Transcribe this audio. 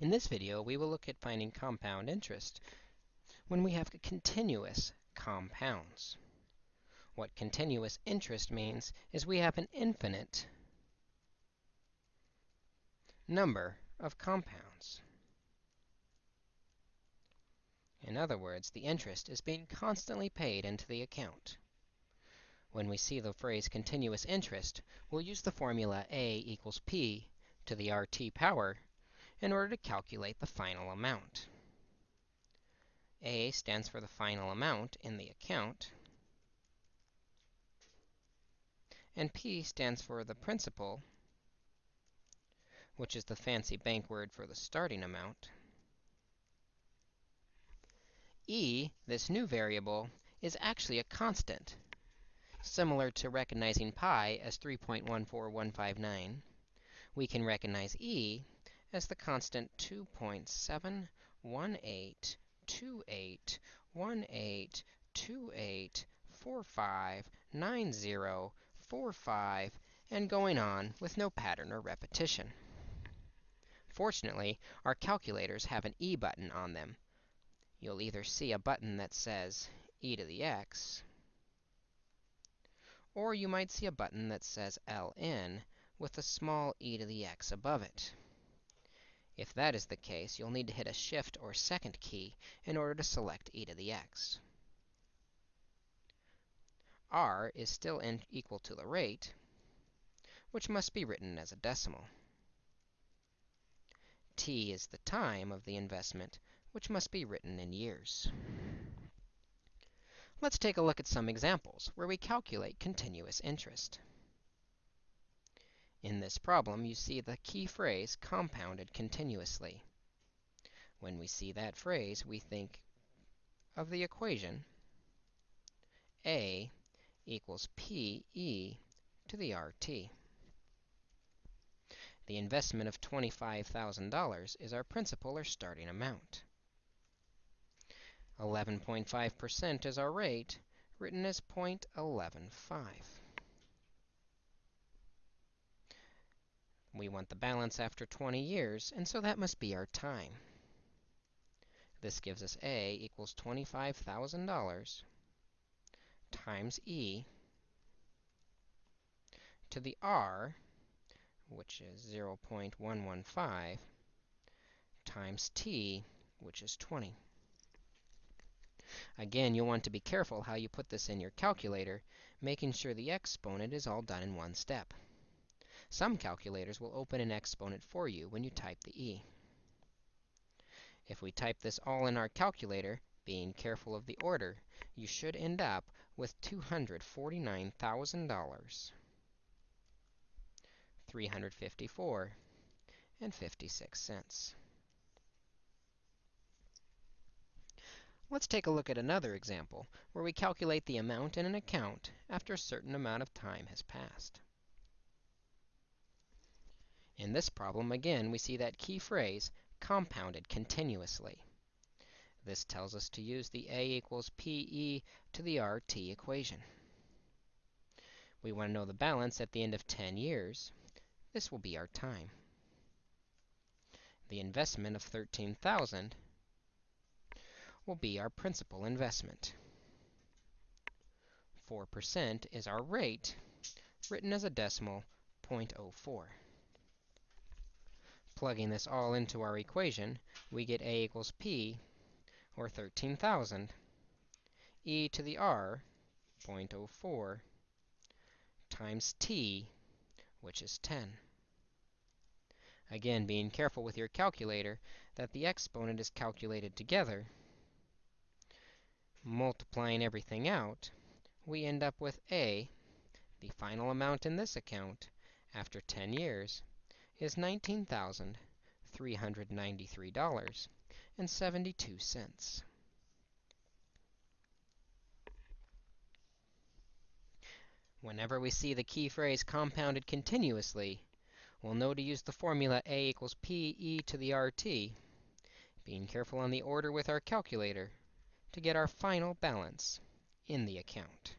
In this video, we will look at finding compound interest when we have continuous compounds. What continuous interest means is we have an infinite number of compounds. In other words, the interest is being constantly paid into the account. When we see the phrase continuous interest, we'll use the formula a equals p to the RT power in order to calculate the final amount. A stands for the final amount in the account, and P stands for the principal, which is the fancy bank word for the starting amount. E, this new variable, is actually a constant, similar to recognizing pi as 3.14159 we can recognize e as the constant 2.7182828459045 and going on with no pattern or repetition. Fortunately, our calculators have an e button on them. You'll either see a button that says e to the x, or you might see a button that says ln, with a small e to the x above it. If that is the case, you'll need to hit a shift or second key in order to select e to the x. r is still equal to the rate, which must be written as a decimal. t is the time of the investment, which must be written in years. Let's take a look at some examples where we calculate continuous interest. In this problem, you see the key phrase compounded continuously. When we see that phrase, we think of the equation A equals PE to the RT. The investment of $25,000 is our principal or starting amount. 11.5% is our rate, written as 0.115. We want the balance after 20 years, and so that must be our time. This gives us A equals $25,000 times E to the R, which is 0.115, times T, which is 20. Again, you'll want to be careful how you put this in your calculator, making sure the exponent is all done in one step. Some calculators will open an exponent for you when you type the e. If we type this all in our calculator, being careful of the order, you should end up with $249,000, 354 and 56 cents. Let's take a look at another example where we calculate the amount in an account after a certain amount of time has passed. In this problem, again, we see that key phrase, compounded continuously. This tells us to use the a equals pe to the rt equation. We want to know the balance at the end of 10 years. This will be our time. The investment of 13,000 will be our principal investment. 4% is our rate, written as a decimal 0.04. Plugging this all into our equation, we get a equals p, or 13,000, e to the r, 0.04, times t, which is 10. Again, being careful with your calculator that the exponent is calculated together, multiplying everything out, we end up with a, the final amount in this account, after 10 years, is $19,393.72. Whenever we see the key phrase compounded continuously, we'll know to use the formula a equals pe to the rt, being careful on the order with our calculator, to get our final balance in the account.